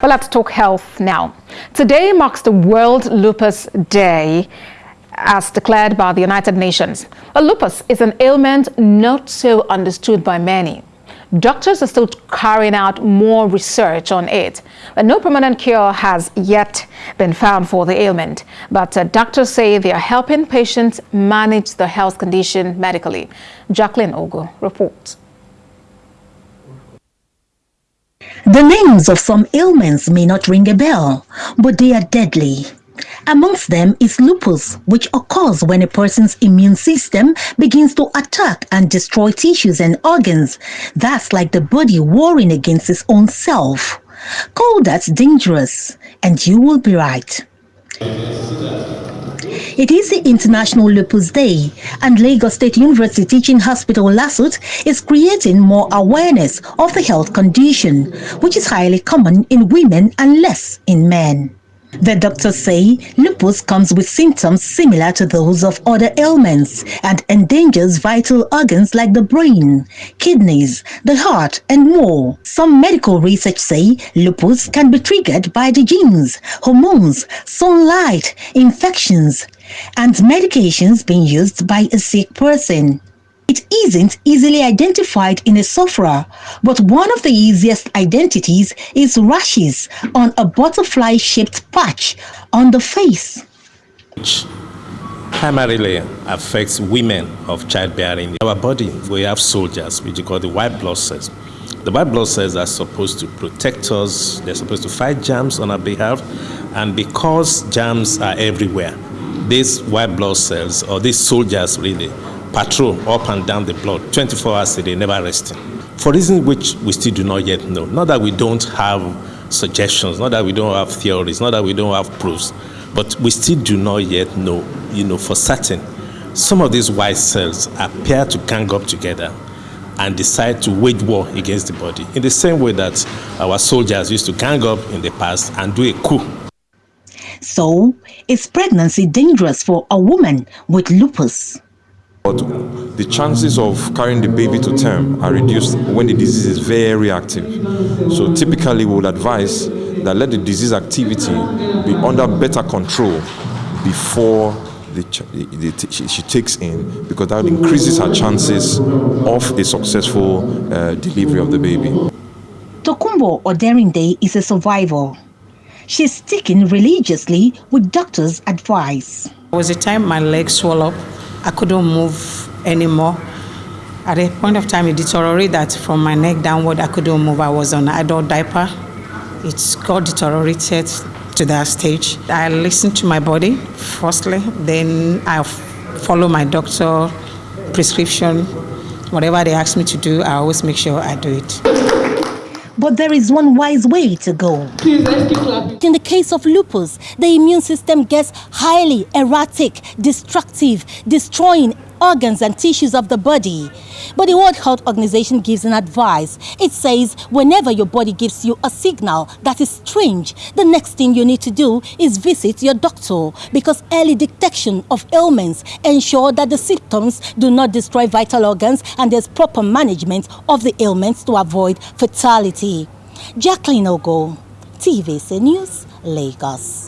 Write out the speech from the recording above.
But let's talk health now. Today marks the World Lupus Day as declared by the United Nations. Lupus is an ailment not so understood by many. Doctors are still carrying out more research on it. But no permanent cure has yet been found for the ailment. But uh, doctors say they are helping patients manage the health condition medically. Jacqueline Ogo reports. The names of some ailments may not ring a bell, but they are deadly. Amongst them is lupus, which occurs when a person's immune system begins to attack and destroy tissues and organs. That's like the body warring against its own self. Call that dangerous, and you will be right. It is the International Lupus Day, and Lagos State University Teaching Hospital LASUTH is creating more awareness of the health condition, which is highly common in women and less in men. The doctors say lupus comes with symptoms similar to those of other ailments and endangers vital organs like the brain, kidneys, the heart, and more. Some medical research say lupus can be triggered by the genes, hormones, sunlight, infections, and medications being used by a sick person. It isn't easily identified in a sufferer, but one of the easiest identities is rashes on a butterfly-shaped patch on the face. Which primarily affects women of childbearing. In our body, we have soldiers, which we call the white blood cells. The white blood cells are supposed to protect us, they're supposed to fight germs on our behalf, and because germs are everywhere, these white blood cells, or these soldiers really, patrol up and down the blood 24 hours a day, never resting. For reasons which we still do not yet know. Not that we don't have suggestions, not that we don't have theories, not that we don't have proofs, but we still do not yet know, you know, for certain. Some of these white cells appear to gang up together and decide to wage war against the body in the same way that our soldiers used to gang up in the past and do a coup. So, is pregnancy dangerous for a woman with lupus? But the chances of carrying the baby to term are reduced when the disease is very active. So typically we would advise that let the disease activity be under better control before the, the, the, she, takes in because that increases her chances of a successful uh, delivery of the baby. Tokumbo Oderinde is a survivor. She's sticking religiously with doctors' advice. There was a time my leg swelled up I couldn't move anymore. At a point of time, it deteriorated that from my neck downward, I couldn't move. I was on adult diaper. It's got deteriorated to that stage. I listened to my body, firstly, then I follow my doctor prescription. Whatever they ask me to do, I always make sure I do it. But there is one wise way to go. In the case of lupus, the immune system gets highly erratic, destructive, destroying organs and tissues of the body. But the World Health Organization gives an advice. It says whenever your body gives you a signal that is strange, the next thing you need to do is visit your doctor because early detection of ailments ensure that the symptoms do not destroy vital organs and there's proper management of the ailments to avoid fatality. Jacqueline Ogo, TVC News, Lagos.